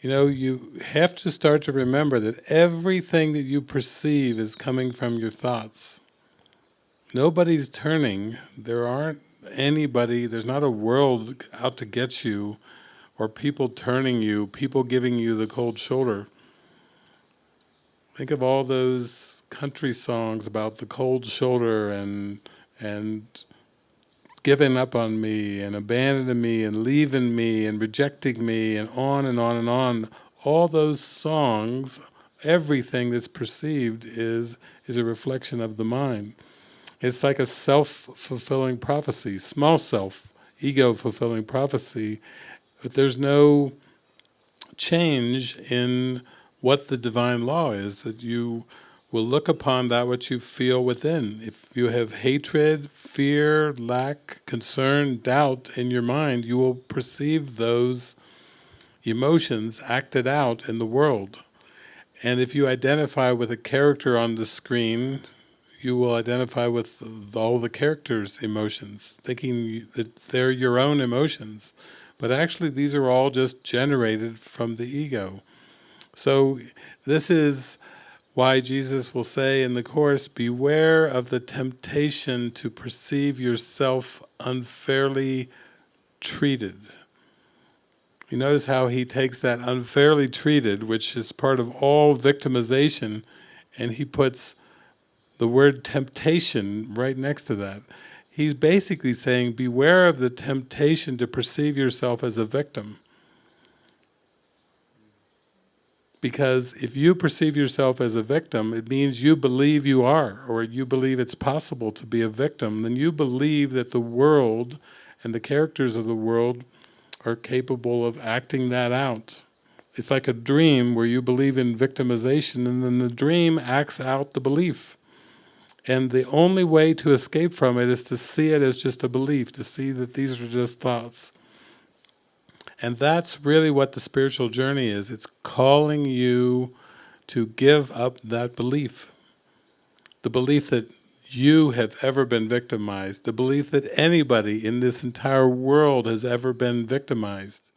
You know, you have to start to remember that everything that you perceive is coming from your thoughts. Nobody's turning, there aren't anybody, there's not a world out to get you, or people turning you, people giving you the cold shoulder. Think of all those country songs about the cold shoulder and and giving up on me and abandoning me and leaving me and rejecting me and on and on and on. All those songs, everything that's perceived is, is a reflection of the mind. It's like a self-fulfilling prophecy, small self, ego-fulfilling prophecy, but there's no change in what the divine law is, that you will look upon that which you feel within. If you have hatred, fear, lack, concern, doubt in your mind, you will perceive those emotions acted out in the world. And if you identify with a character on the screen, you will identify with all the character's emotions, thinking that they're your own emotions. But actually these are all just generated from the ego. So this is why Jesus will say in the Course, beware of the temptation to perceive yourself unfairly treated. You notice how he takes that unfairly treated, which is part of all victimization, and he puts the word temptation right next to that. He's basically saying, beware of the temptation to perceive yourself as a victim. Because if you perceive yourself as a victim, it means you believe you are, or you believe it's possible to be a victim, then you believe that the world and the characters of the world are capable of acting that out. It's like a dream where you believe in victimization and then the dream acts out the belief. And the only way to escape from it is to see it as just a belief, to see that these are just thoughts. And that's really what the spiritual journey is. It's calling you to give up that belief. The belief that you have ever been victimized, the belief that anybody in this entire world has ever been victimized.